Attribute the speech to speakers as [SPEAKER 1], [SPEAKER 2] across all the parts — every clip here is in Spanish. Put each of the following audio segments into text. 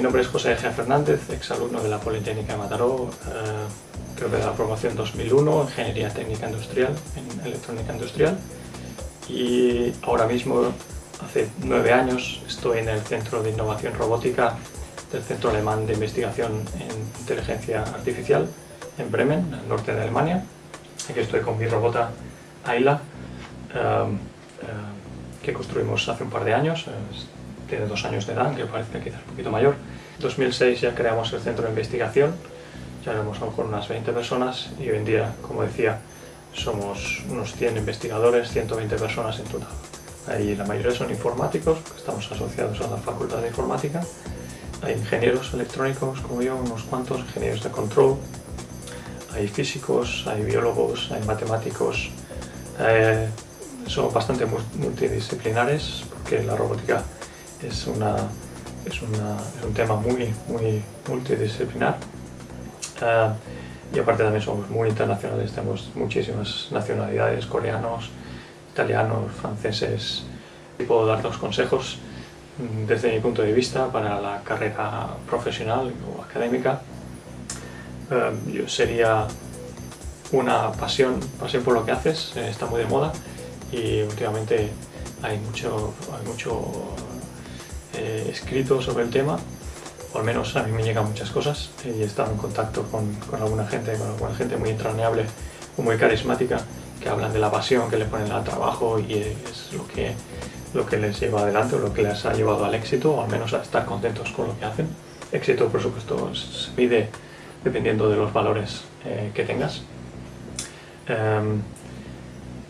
[SPEAKER 1] mi nombre es José G. Fernández, exalumno de la Politécnica de Mataró, eh, creo que de la promoción 2001, Ingeniería Técnica Industrial, en Electrónica Industrial. Y ahora mismo, hace nueve años, estoy en el Centro de Innovación Robótica del Centro Alemán de Investigación en Inteligencia Artificial, en Bremen, en el norte de Alemania. Aquí estoy con mi robota Ayla, eh, eh, que construimos hace un par de años, tiene dos años de edad, aunque parece quizás un poquito mayor. En 2006 ya creamos el centro de investigación, ya lo mejor unas 20 personas y hoy en día, como decía, somos unos 100 investigadores, 120 personas en total. Ahí la mayoría son informáticos, estamos asociados a la Facultad de Informática. Hay ingenieros electrónicos como yo, unos cuantos, ingenieros de control. Hay físicos, hay biólogos, hay matemáticos. Eh, son bastante multidisciplinares porque la robótica es, una, es, un tema muy, muy multidisciplinar. Ah, y aparte también somos muy internacionales, tenemos muchísimas nacionalidades, coreanos, italianos, franceses. Y puedo dar dos consejos mm, desde mi punto de vista para la carrera profesional o académica. Ah, yo sería una pasión, pasión por lo que haces, eh, está muy de moda y últimamente hay mucho, hay mucho eh, escrito sobre el tema, o al menos a mí me llegan muchas cosas y he estado en contacto con, alguna gente, con alguna gente muy entrañable o muy carismática que hablan de la pasión que le ponen al trabajo y es lo que, lo que les lleva adelante o lo que les ha llevado al éxito o al menos a estar contentos con lo que hacen. Éxito, por supuesto, se pide dependiendo de los valores eh, que tengas. Em,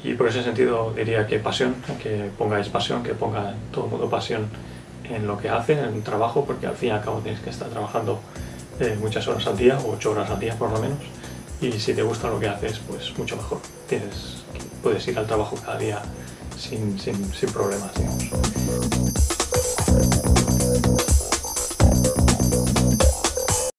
[SPEAKER 1] y por ese sentido diría que pasión, que pongáis pasión, que ponga todo el mundo pasión en lo que hacen, en el trabajo, porque al fin y al cabo tienes que estar trabajando eh, muchas horas al día, o ocho horas al día por lo menos, y si te gusta lo que haces, pues mucho mejor. Tienes, puedes ir al trabajo cada día sin, sin, sin problemas, digamos.